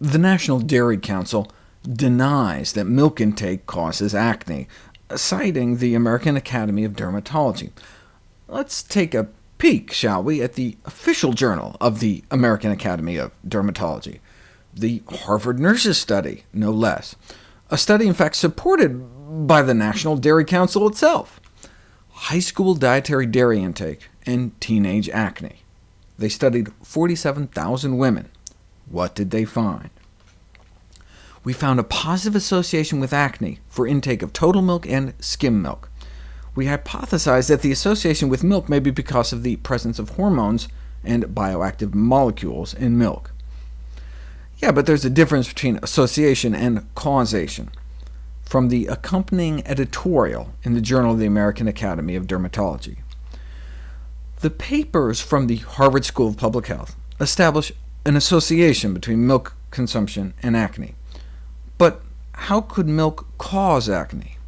The National Dairy Council denies that milk intake causes acne, citing the American Academy of Dermatology. Let's take a peek, shall we, at the official journal of the American Academy of Dermatology, the Harvard Nurses Study, no less, a study in fact supported by the National Dairy Council itself. High school dietary dairy intake and teenage acne. They studied 47,000 women. What did they find? We found a positive association with acne for intake of total milk and skim milk. We hypothesized that the association with milk may be because of the presence of hormones and bioactive molecules in milk. Yeah, but there's a difference between association and causation. From the accompanying editorial in the Journal of the American Academy of Dermatology. The papers from the Harvard School of Public Health establish an association between milk consumption and acne. But how could milk cause acne?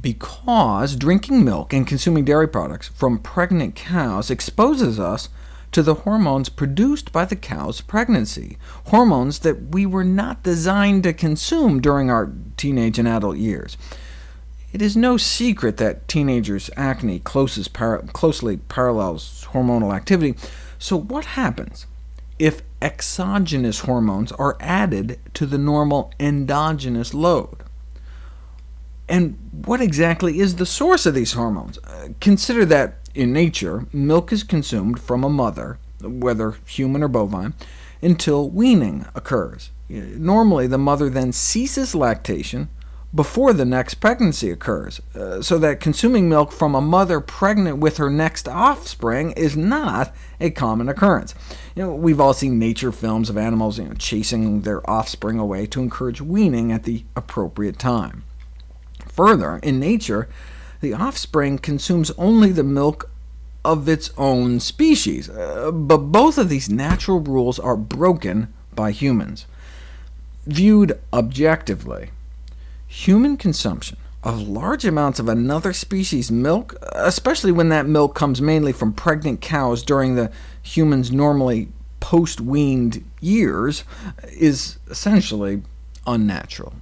Because drinking milk and consuming dairy products from pregnant cows exposes us to the hormones produced by the cow's pregnancy, hormones that we were not designed to consume during our teenage and adult years. It is no secret that teenagers' acne closely parallels hormonal activity, so what happens if exogenous hormones are added to the normal endogenous load? And what exactly is the source of these hormones? Uh, consider that in nature, milk is consumed from a mother, whether human or bovine, until weaning occurs. Normally, the mother then ceases lactation before the next pregnancy occurs, uh, so that consuming milk from a mother pregnant with her next offspring is not a common occurrence. You know, we've all seen nature films of animals you know, chasing their offspring away to encourage weaning at the appropriate time. Further, in nature, the offspring consumes only the milk of its own species, uh, but both of these natural rules are broken by humans. Viewed objectively, human consumption of large amounts of another species' milk, especially when that milk comes mainly from pregnant cows during the human's normally post-weaned years, is essentially unnatural.